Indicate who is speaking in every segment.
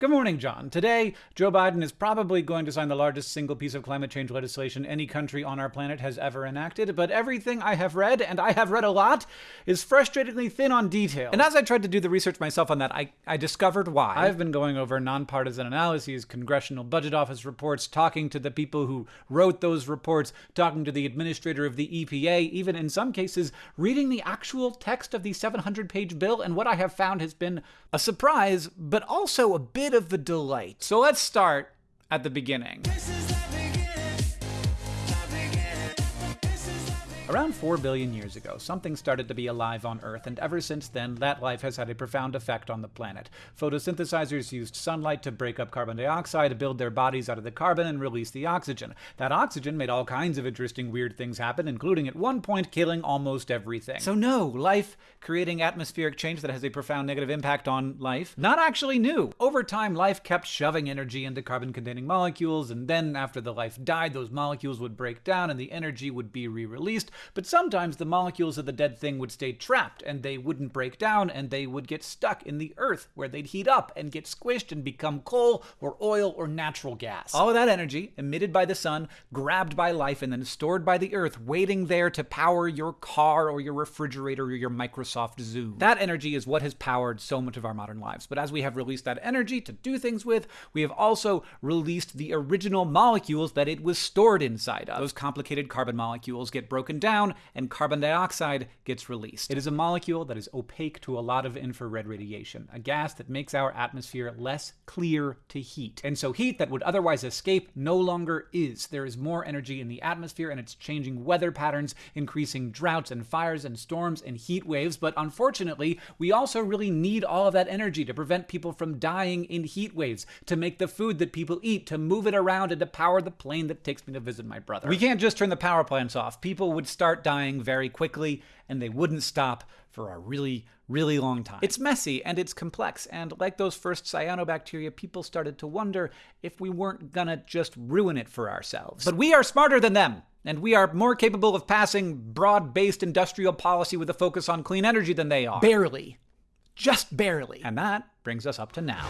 Speaker 1: Good morning, John. Today, Joe Biden is probably going to sign the largest single piece of climate change legislation any country on our planet has ever enacted, but everything I have read, and I have read a lot, is frustratingly thin on detail. And as I tried to do the research myself on that, I, I discovered why. I've been going over nonpartisan analyses, congressional budget office reports, talking to the people who wrote those reports, talking to the administrator of the EPA, even in some cases, reading the actual text of the 700 page bill, and what I have found has been a surprise, but also a bit of a delight. So let's start at the beginning. Around 4 billion years ago, something started to be alive on Earth, and ever since then, that life has had a profound effect on the planet. Photosynthesizers used sunlight to break up carbon dioxide, build their bodies out of the carbon, and release the oxygen. That oxygen made all kinds of interesting, weird things happen, including at one point killing almost everything. So, no, life creating atmospheric change that has a profound negative impact on life, not actually new. Over time, life kept shoving energy into carbon containing molecules, and then after the life died, those molecules would break down and the energy would be re released but sometimes the molecules of the dead thing would stay trapped and they wouldn't break down and they would get stuck in the earth where they'd heat up and get squished and become coal or oil or natural gas. All of that energy, emitted by the sun, grabbed by life, and then stored by the earth, waiting there to power your car or your refrigerator or your Microsoft Zune. That energy is what has powered so much of our modern lives. But as we have released that energy to do things with, we have also released the original molecules that it was stored inside of. Those complicated carbon molecules get broken down down and carbon dioxide gets released. It is a molecule that is opaque to a lot of infrared radiation, a gas that makes our atmosphere less clear to heat. And so heat that would otherwise escape no longer is. There is more energy in the atmosphere and it's changing weather patterns, increasing droughts and fires and storms and heat waves. But unfortunately, we also really need all of that energy to prevent people from dying in heat waves, to make the food that people eat, to move it around, and to power the plane that takes me to visit my brother. We can't just turn the power plants off. People would start dying very quickly, and they wouldn't stop for a really, really long time. It's messy and it's complex, and like those first cyanobacteria, people started to wonder if we weren't gonna just ruin it for ourselves. But we are smarter than them, and we are more capable of passing broad based industrial policy with a focus on clean energy than they are. Barely. Just barely. And that brings us up to now.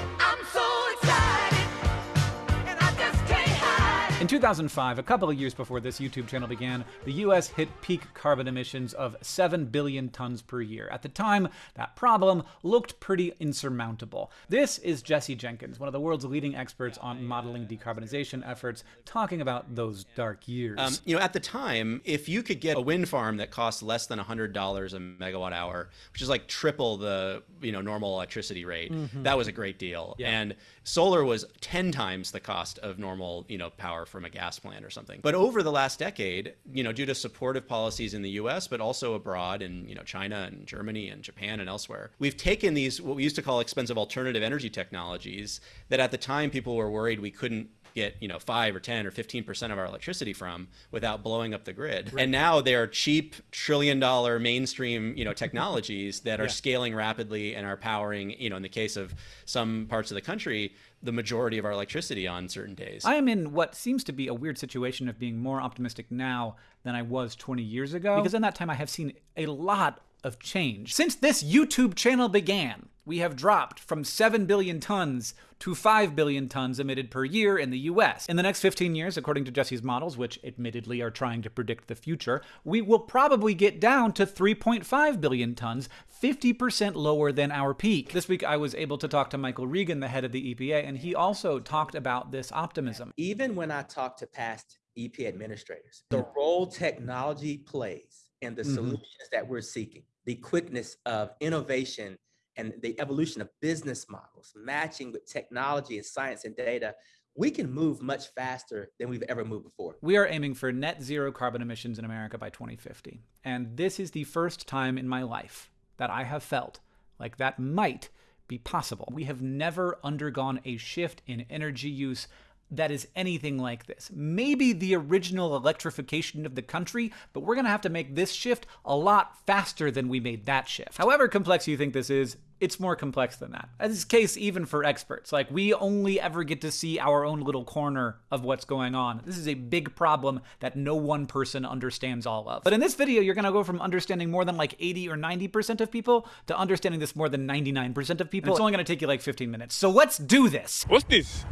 Speaker 1: In 2005, a couple of years before this YouTube channel began, the US hit peak carbon emissions of 7 billion tons per year. At the time, that problem looked pretty insurmountable. This is Jesse Jenkins, one of the world's leading experts on modeling decarbonization efforts, talking about those dark years. Um,
Speaker 2: you know, at the time, if you could get a wind farm that costs less than $100 a megawatt hour, which is like triple the, you know, normal electricity rate, mm -hmm. that was a great deal. Yeah. And solar was 10 times the cost of normal, you know, power from a gas plant or something. But over the last decade, you know, due to supportive policies in the US, but also abroad in, you know, China and Germany and Japan and elsewhere, we've taken these, what we used to call expensive alternative energy technologies that at the time people were worried we couldn't get you know 5 or 10 or 15% of our electricity from without blowing up the grid right. and now they're cheap trillion dollar mainstream you know technologies that are yeah. scaling rapidly and are powering you know in the case of some parts of the country the majority of our electricity on certain days.
Speaker 1: I am in what seems to be a weird situation of being more optimistic now than I was 20 years ago. Because in that time, I have seen a lot of change. Since this YouTube channel began, we have dropped from 7 billion tons to 5 billion tons emitted per year in the US. In the next 15 years, according to Jesse's models, which admittedly are trying to predict the future, we will probably get down to 3.5 billion tons, 50% lower than our peak. This week I was able to talk to Michael Regan, the head of the EPA, and he also talked about this optimism.
Speaker 3: Even when I talk to past EPA administrators, the role technology plays in the mm -hmm. solutions that we're seeking, the quickness of innovation and the evolution of business models, matching with technology and science and data, we can move much faster than we've ever moved before.
Speaker 1: We are aiming for net zero carbon emissions in America by 2050. And this is the first time in my life that I have felt like that might be possible. We have never undergone a shift in energy use that is anything like this. Maybe the original electrification of the country, but we're going to have to make this shift a lot faster than we made that shift. However complex you think this is, it's more complex than that. As is case even for experts. Like we only ever get to see our own little corner of what's going on. This is a big problem that no one person understands all of. But in this video, you're gonna go from understanding more than like 80 or 90% of people to understanding this more than 99% of people. And it's only gonna take you like 15 minutes. So let's do this.
Speaker 4: What's this?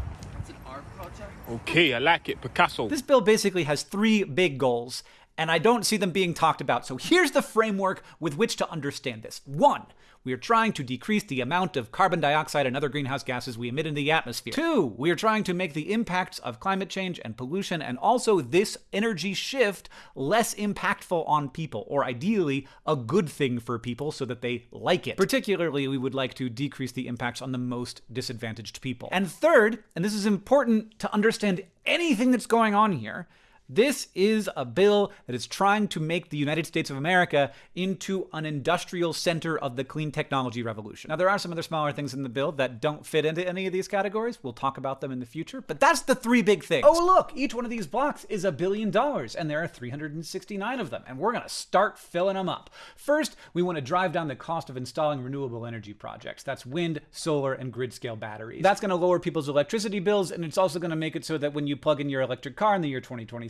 Speaker 4: Okay, I like it. Picasso.
Speaker 1: This bill basically has three big goals, and I don't see them being talked about. So here's the framework with which to understand this. One, we are trying to decrease the amount of carbon dioxide and other greenhouse gases we emit in the atmosphere. Two, we are trying to make the impacts of climate change and pollution and also this energy shift less impactful on people, or ideally, a good thing for people so that they like it. Particularly, we would like to decrease the impacts on the most disadvantaged people. And third, and this is important to understand anything that's going on here, this is a bill that is trying to make the United States of America into an industrial center of the clean technology revolution. Now, there are some other smaller things in the bill that don't fit into any of these categories. We'll talk about them in the future, but that's the three big things. Oh, look, each one of these blocks is a billion dollars, and there are 369 of them, and we're going to start filling them up. First, we want to drive down the cost of installing renewable energy projects. That's wind, solar, and grid scale batteries. That's going to lower people's electricity bills, and it's also going to make it so that when you plug in your electric car in the year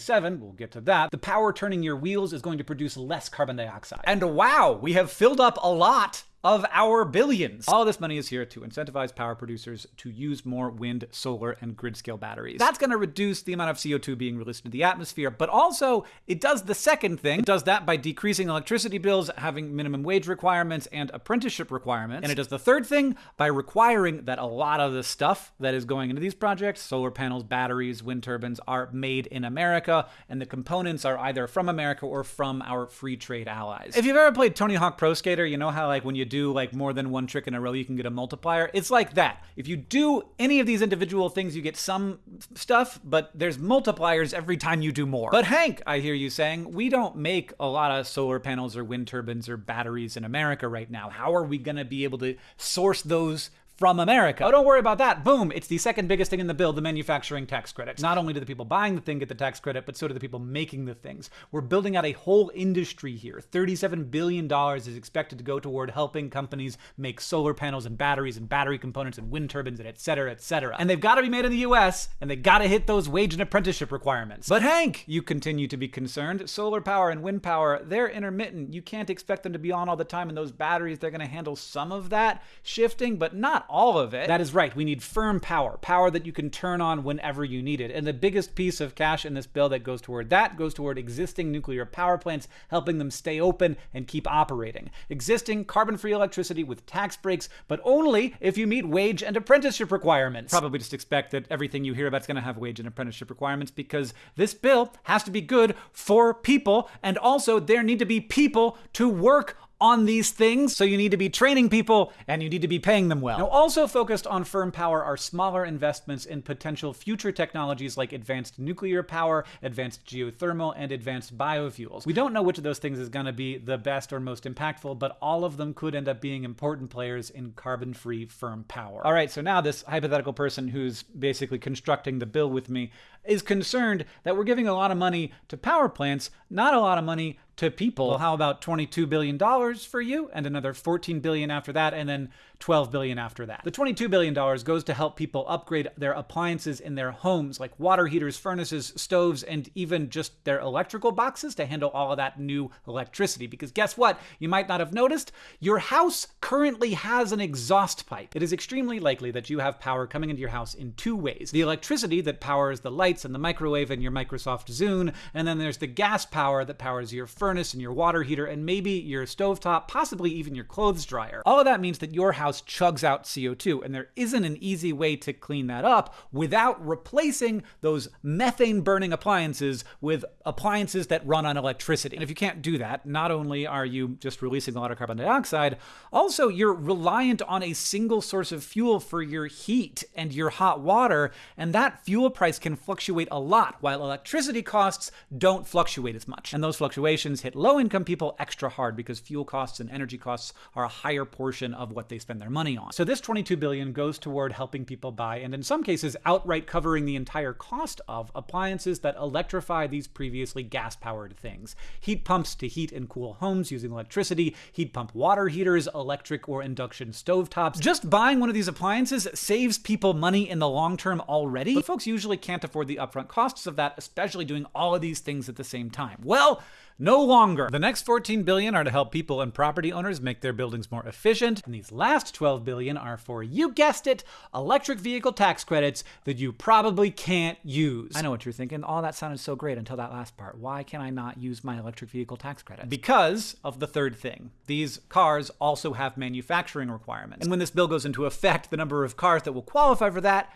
Speaker 1: 2027, we'll get to that, the power turning your wheels is going to produce less carbon dioxide. And wow, we have filled up a lot of our billions. All this money is here to incentivize power producers to use more wind, solar, and grid scale batteries. That's going to reduce the amount of CO2 being released into the atmosphere, but also it does the second thing. It does that by decreasing electricity bills, having minimum wage requirements and apprenticeship requirements. And it does the third thing by requiring that a lot of the stuff that is going into these projects, solar panels, batteries, wind turbines, are made in America, and the components are either from America or from our free trade allies. If you've ever played Tony Hawk Pro Skater, you know how like when you do do like more than one trick in a row, you can get a multiplier. It's like that. If you do any of these individual things, you get some stuff, but there's multipliers every time you do more. But Hank, I hear you saying, we don't make a lot of solar panels or wind turbines or batteries in America right now. How are we going to be able to source those from America. Oh, don't worry about that. Boom, it's the second biggest thing in the bill, the manufacturing tax credit. Not only do the people buying the thing get the tax credit, but so do the people making the things. We're building out a whole industry here. $37 billion is expected to go toward helping companies make solar panels and batteries and battery components and wind turbines and et cetera, et cetera. And they've got to be made in the US and they got to hit those wage and apprenticeship requirements. But Hank, you continue to be concerned. Solar power and wind power, they're intermittent. You can't expect them to be on all the time and those batteries, they're going to handle some of that shifting, but not all of it. That is right. We need firm power, power that you can turn on whenever you need it. And the biggest piece of cash in this bill that goes toward that goes toward existing nuclear power plants, helping them stay open and keep operating. Existing carbon free electricity with tax breaks, but only if you meet wage and apprenticeship requirements. Probably just expect that everything you hear about is going to have wage and apprenticeship requirements because this bill has to be good for people, and also there need to be people to work on these things, so you need to be training people and you need to be paying them well. Now, also focused on firm power are smaller investments in potential future technologies like advanced nuclear power, advanced geothermal, and advanced biofuels. We don't know which of those things is going to be the best or most impactful, but all of them could end up being important players in carbon free firm power. All right, so now this hypothetical person who's basically constructing the bill with me is concerned that we're giving a lot of money to power plants, not a lot of money to people. Well, how about $22 billion for you and another 14 billion after that and then 12 billion after that. The 22 billion dollars goes to help people upgrade their appliances in their homes like water heaters, furnaces, stoves and even just their electrical boxes to handle all of that new electricity because guess what? You might not have noticed, your house currently has an exhaust pipe. It is extremely likely that you have power coming into your house in two ways. The electricity that powers the lights and the microwave and your Microsoft Zune, and then there's the gas power that powers your furnace and your water heater and maybe your stovetop, possibly even your clothes dryer. All of that means that your house house chugs out CO2. And there isn't an easy way to clean that up without replacing those methane burning appliances with appliances that run on electricity. And if you can't do that, not only are you just releasing a lot of carbon dioxide, also you're reliant on a single source of fuel for your heat and your hot water. And that fuel price can fluctuate a lot, while electricity costs don't fluctuate as much. And those fluctuations hit low income people extra hard because fuel costs and energy costs are a higher portion of what they spend their money on. So this 22 billion goes toward helping people buy and in some cases outright covering the entire cost of appliances that electrify these previously gas-powered things. Heat pumps to heat and cool homes using electricity, heat pump water heaters, electric or induction stovetops. Just buying one of these appliances saves people money in the long term already, but folks usually can't afford the upfront costs of that, especially doing all of these things at the same time. Well, no longer. The next 14 billion are to help people and property owners make their buildings more efficient, and these last 12 billion are for, you guessed it, electric vehicle tax credits that you probably can't use. I know what you're thinking. All that sounded so great until that last part. Why can I not use my electric vehicle tax credit? Because of the third thing. These cars also have manufacturing requirements. And when this bill goes into effect, the number of cars that will qualify for that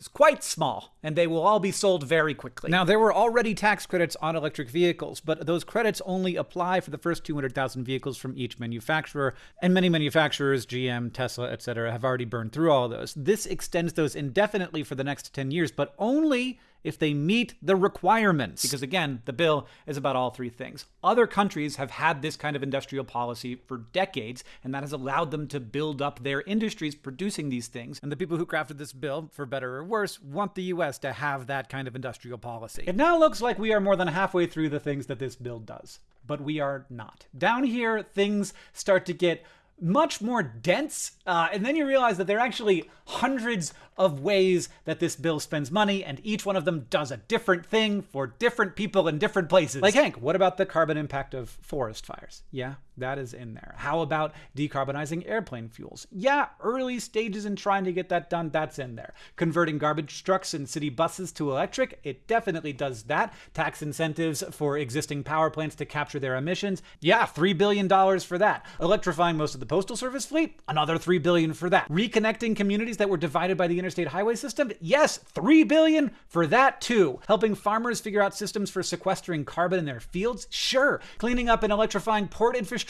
Speaker 1: is quite small, and they will all be sold very quickly. Now, there were already tax credits on electric vehicles, but those credits only apply for the first 200,000 vehicles from each manufacturer, and many manufacturers, GM, Tesla, etc., have already burned through all those. This extends those indefinitely for the next 10 years, but only if they meet the requirements. Because again, the bill is about all three things. Other countries have had this kind of industrial policy for decades, and that has allowed them to build up their industries producing these things. And the people who crafted this bill, for better or worse, want the US to have that kind of industrial policy. It now looks like we are more than halfway through the things that this bill does, but we are not. Down here, things start to get much more dense. Uh, and then you realize that there are actually hundreds of ways that this bill spends money, and each one of them does a different thing for different people in different places. Like, Hank, what about the carbon impact of forest fires? Yeah, that is in there. How about decarbonizing airplane fuels? Yeah, early stages in trying to get that done, that's in there. Converting garbage trucks and city buses to electric, it definitely does that. Tax incentives for existing power plants to capture their emissions, yeah, $3 billion for that. Electrifying most of the postal service fleet, another 3 billion for that. Reconnecting communities that were divided by the interstate highway system, yes, 3 billion for that too. Helping farmers figure out systems for sequestering carbon in their fields, sure. Cleaning up and electrifying port infrastructure,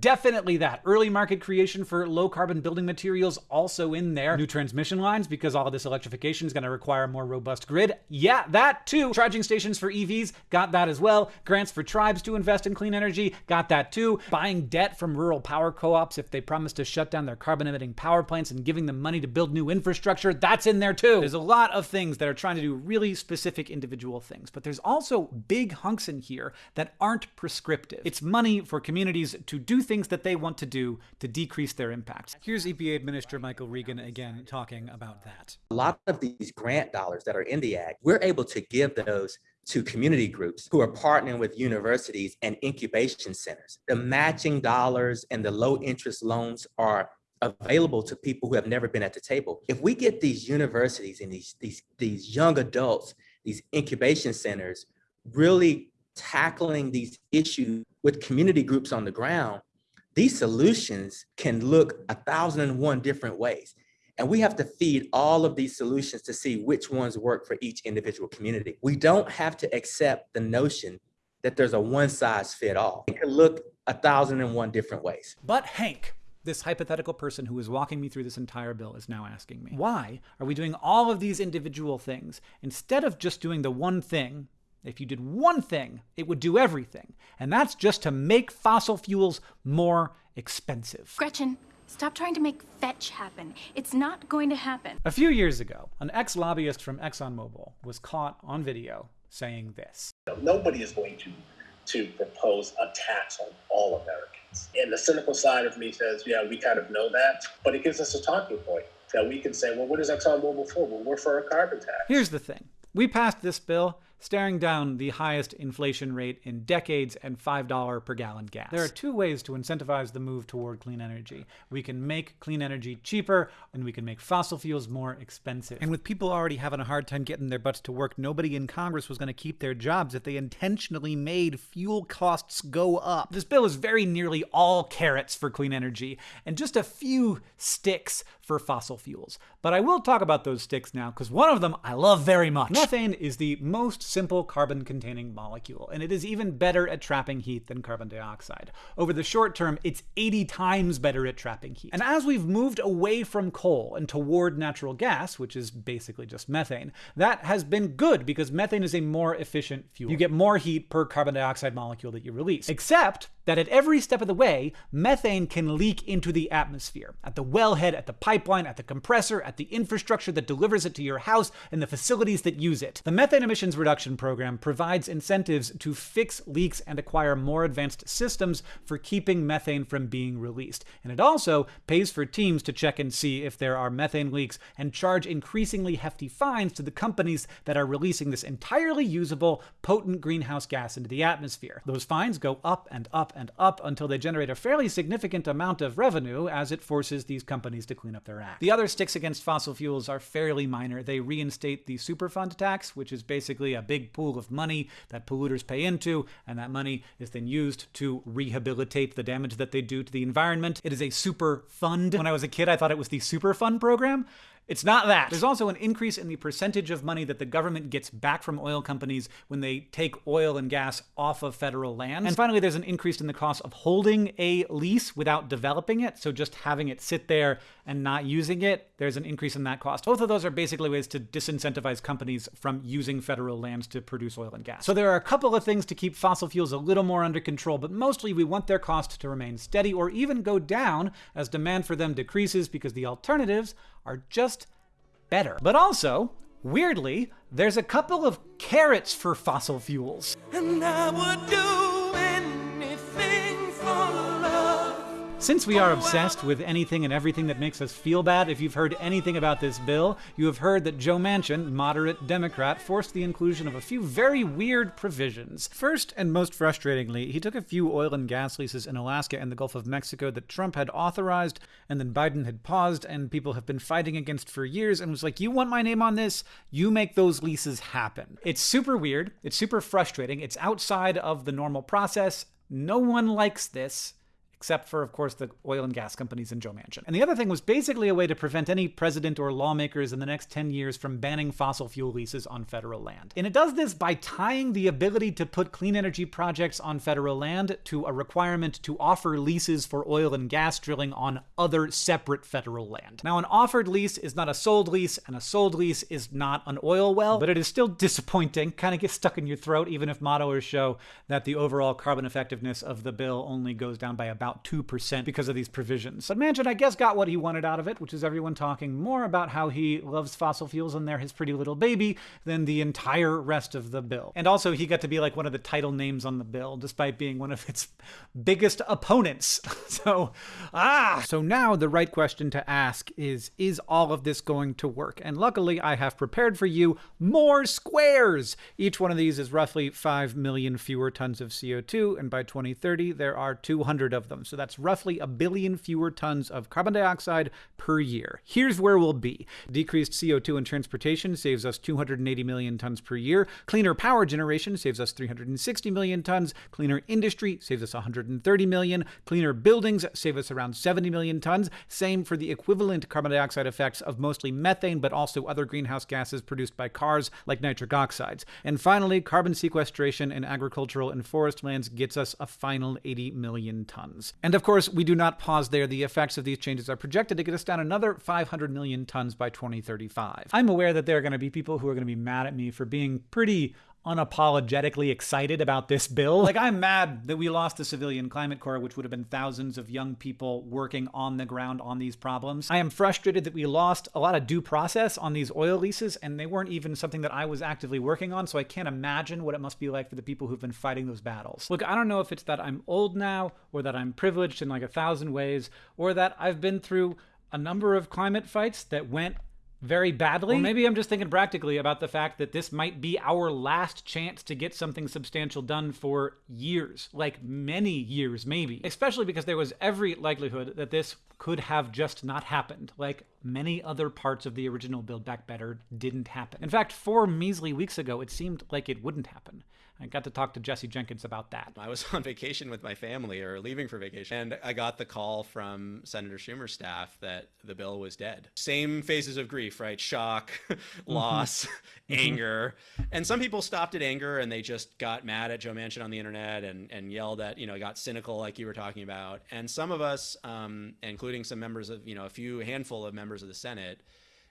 Speaker 1: definitely that. Early market creation for low carbon building materials, also in there. New transmission lines, because all of this electrification is going to require a more robust grid, yeah, that too. Charging stations for EVs, got that as well. Grants for tribes to invest in clean energy, got that too. Buying debt from rural power co-ops if they promise to shut down their carbon emitting power plants and giving them money to build new infrastructure, that's in there too. There's a lot of things that are trying to do really specific individual things, but there's also big hunks in here that aren't prescriptive. It's money for communities to do things that they want to do to decrease their impact. Here's EPA Administrator Michael Regan again talking about that.
Speaker 3: A lot of these grant dollars that are in the Act, we're able to give those to community groups who are partnering with universities and incubation centers. The matching dollars and the low interest loans are available to people who have never been at the table. If we get these universities and these, these, these young adults, these incubation centers, really tackling these issues with community groups on the ground, these solutions can look a thousand and one different ways. And we have to feed all of these solutions to see which ones work for each individual community. We don't have to accept the notion that there's a one size fit all. It can look a thousand and one different ways.
Speaker 1: But Hank, this hypothetical person who is walking me through this entire bill is now asking me, why are we doing all of these individual things instead of just doing the one thing? If you did one thing, it would do everything. And that's just to make fossil fuels more expensive.
Speaker 5: Gretchen, Stop trying to make fetch happen. It's not going to happen.
Speaker 1: A few years ago, an ex lobbyist from ExxonMobil was caught on video saying this
Speaker 6: Nobody is going to, to propose a tax on all Americans. And the cynical side of me says, yeah, we kind of know that, but it gives us a talking point that we can say, well, what is ExxonMobil for? Well, we're for a carbon tax.
Speaker 1: Here's the thing we passed this bill staring down the highest inflation rate in decades and $5 per gallon gas. There are two ways to incentivize the move toward clean energy. We can make clean energy cheaper, and we can make fossil fuels more expensive. And with people already having a hard time getting their butts to work, nobody in Congress was going to keep their jobs if they intentionally made fuel costs go up. This bill is very nearly all carrots for clean energy, and just a few sticks for fossil fuels. But I will talk about those sticks now, because one of them I love very much. Methane is the most simple carbon-containing molecule, and it is even better at trapping heat than carbon dioxide. Over the short term, it's 80 times better at trapping heat. And as we've moved away from coal and toward natural gas, which is basically just methane, that has been good because methane is a more efficient fuel. You get more heat per carbon dioxide molecule that you release. Except that at every step of the way, methane can leak into the atmosphere. At the wellhead, at the pipeline, at the compressor, at the infrastructure that delivers it to your house, and the facilities that use it. The Methane Emissions Reduction Program provides incentives to fix leaks and acquire more advanced systems for keeping methane from being released. And it also pays for teams to check and see if there are methane leaks and charge increasingly hefty fines to the companies that are releasing this entirely usable, potent greenhouse gas into the atmosphere. Those fines go up and up and up until they generate a fairly significant amount of revenue as it forces these companies to clean up their act. The other sticks against fossil fuels are fairly minor. They reinstate the Superfund tax, which is basically a big pool of money that polluters pay into, and that money is then used to rehabilitate the damage that they do to the environment. It is a super fund. When I was a kid, I thought it was the Superfund program. It's not that. There's also an increase in the percentage of money that the government gets back from oil companies when they take oil and gas off of federal lands. And finally, there's an increase in the cost of holding a lease without developing it. So just having it sit there and not using it, there's an increase in that cost. Both of those are basically ways to disincentivize companies from using federal lands to produce oil and gas. So there are a couple of things to keep fossil fuels a little more under control, but mostly we want their cost to remain steady or even go down as demand for them decreases because the alternatives are just better. But also, weirdly, there's a couple of carrots for fossil fuels. Since we are obsessed with anything and everything that makes us feel bad, if you've heard anything about this bill, you have heard that Joe Manchin, moderate Democrat, forced the inclusion of a few very weird provisions. First, and most frustratingly, he took a few oil and gas leases in Alaska and the Gulf of Mexico that Trump had authorized and then Biden had paused and people have been fighting against for years and was like, You want my name on this? You make those leases happen. It's super weird. It's super frustrating. It's outside of the normal process. No one likes this except for, of course, the oil and gas companies and Joe Manchin. And the other thing was basically a way to prevent any president or lawmakers in the next 10 years from banning fossil fuel leases on federal land. And it does this by tying the ability to put clean energy projects on federal land to a requirement to offer leases for oil and gas drilling on other separate federal land. Now, an offered lease is not a sold lease, and a sold lease is not an oil well, but it is still disappointing, kind of gets stuck in your throat, even if modelers show that the overall carbon effectiveness of the bill only goes down by about about 2% because of these provisions. So Manchin, I guess, got what he wanted out of it, which is everyone talking more about how he loves fossil fuels and they're his pretty little baby than the entire rest of the bill. And also, he got to be like one of the title names on the bill, despite being one of its biggest opponents. so, ah! So now the right question to ask is Is all of this going to work? And luckily, I have prepared for you more squares. Each one of these is roughly 5 million fewer tons of CO2, and by 2030, there are 200 of them. So that's roughly a billion fewer tons of carbon dioxide per year. Here's where we'll be. Decreased CO2 in transportation saves us 280 million tons per year. Cleaner power generation saves us 360 million tons. Cleaner industry saves us 130 million. Cleaner buildings save us around 70 million tons. Same for the equivalent carbon dioxide effects of mostly methane, but also other greenhouse gases produced by cars like nitric oxides. And finally, carbon sequestration in agricultural and forest lands gets us a final 80 million tons. And of course, we do not pause there. The effects of these changes are projected to get us down another 500 million tons by 2035. I'm aware that there are going to be people who are going to be mad at me for being pretty unapologetically excited about this bill. Like, I'm mad that we lost the Civilian Climate Corps, which would have been thousands of young people working on the ground on these problems. I am frustrated that we lost a lot of due process on these oil leases, and they weren't even something that I was actively working on, so I can't imagine what it must be like for the people who've been fighting those battles. Look, I don't know if it's that I'm old now, or that I'm privileged in like a thousand ways, or that I've been through a number of climate fights that went very badly. Or maybe I'm just thinking practically about the fact that this might be our last chance to get something substantial done for years, like many years, maybe. Especially because there was every likelihood that this could have just not happened. Like, many other parts of the original Build Back Better didn't happen. In fact, four measly weeks ago, it seemed like it wouldn't happen. I got to talk to Jesse Jenkins about that.
Speaker 2: I was on vacation with my family or leaving for vacation, and I got the call from Senator Schumer's staff that the bill was dead. Same phases of grief, right? Shock, loss, mm-hmm. anger. And some people stopped at anger and they just got mad at Joe Manchin on the internet and, and yelled at, you know, got cynical like you were talking about. And some of us, um, including some members of, you know, a few handful of members of the Senate,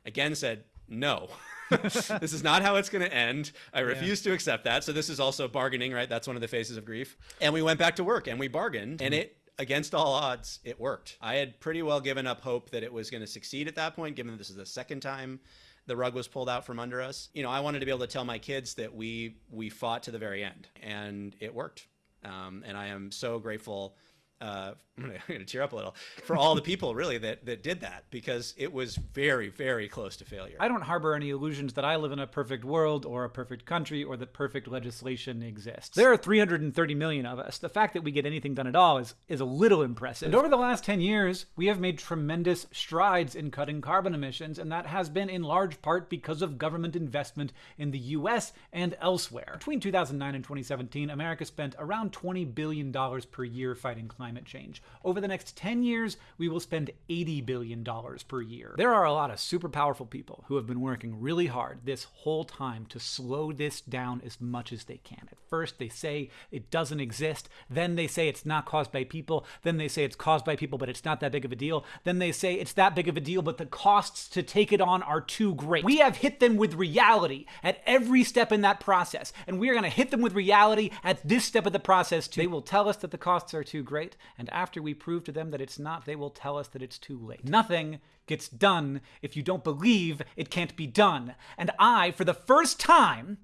Speaker 2: again said, no. this is not how it's going to end. I refuse yeah. to accept that. So this is also bargaining, right? That's one of the phases of grief. And we went back to work and we bargained and it against all odds, it worked. I had pretty well given up hope that it was going to succeed at that point, given that this is the second time the rug was pulled out from under us. You know, I wanted to be able to tell my kids that we we fought to the very end, and it worked. Um, and I am so grateful uh, I'm going to tear up a little for all the people really that, that did that because it was very, very close to failure.
Speaker 1: I don't harbor any illusions that I live in a perfect world or a perfect country or that perfect legislation exists. There are 330 million of us. The fact that we get anything done at all is, is a little impressive. And over the last 10 years, we have made tremendous strides in cutting carbon emissions, and that has been in large part because of government investment in the US and elsewhere. Between 2009 and 2017, America spent around $20 billion per year fighting climate change. Over the next 10 years, we will spend $80 billion per year. There are a lot of super powerful people who have been working really hard this whole time to slow this down as much as they can. At first, they say it doesn't exist. Then they say it's not caused by people. Then they say it's caused by people, but it's not that big of a deal. Then they say it's that big of a deal, but the costs to take it on are too great. We have hit them with reality at every step in that process, and we are going to hit them with reality at this step of the process too. They will tell us that the costs are too great, and after we prove to them that it's not, they will tell us that it's too late. Nothing gets done if you don't believe it can't be done. And I, for the first time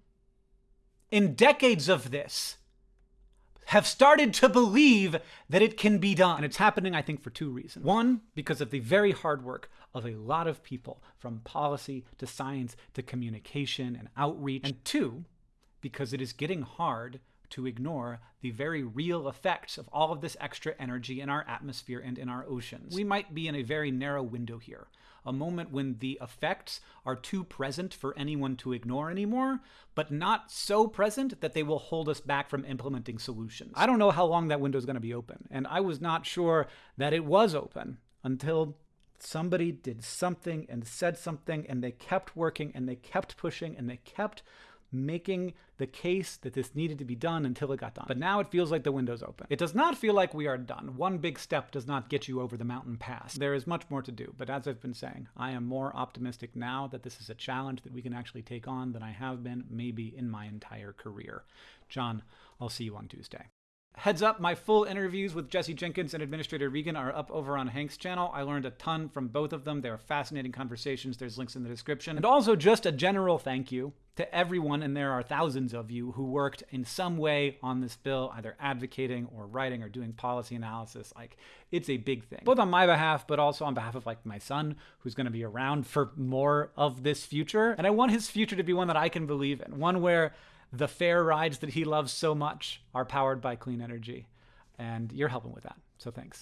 Speaker 1: in decades of this, have started to believe that it can be done. And it's happening, I think, for two reasons. One, because of the very hard work of a lot of people, from policy to science to communication and outreach. And two, because it is getting hard to ignore the very real effects of all of this extra energy in our atmosphere and in our oceans. We might be in a very narrow window here, a moment when the effects are too present for anyone to ignore anymore, but not so present that they will hold us back from implementing solutions. I don't know how long that window is going to be open, and I was not sure that it was open until somebody did something and said something and they kept working and they kept pushing and they kept making the case that this needed to be done until it got done. But now it feels like the window's open. It does not feel like we are done. One big step does not get you over the mountain pass. There is much more to do, but as I've been saying, I am more optimistic now that this is a challenge that we can actually take on than I have been maybe in my entire career. John, I'll see you on Tuesday. Heads up, my full interviews with Jesse Jenkins and Administrator Regan are up over on Hank's channel. I learned a ton from both of them. They are fascinating conversations. There's links in the description. And also, just a general thank you to everyone, and there are thousands of you who worked in some way on this bill, either advocating or writing or doing policy analysis. Like, it's a big thing, both on my behalf, but also on behalf of like my son, who's going to be around for more of this future. And I want his future to be one that I can believe in, one where the fair rides that he loves so much are powered by clean energy. And you're helping with that. So thanks.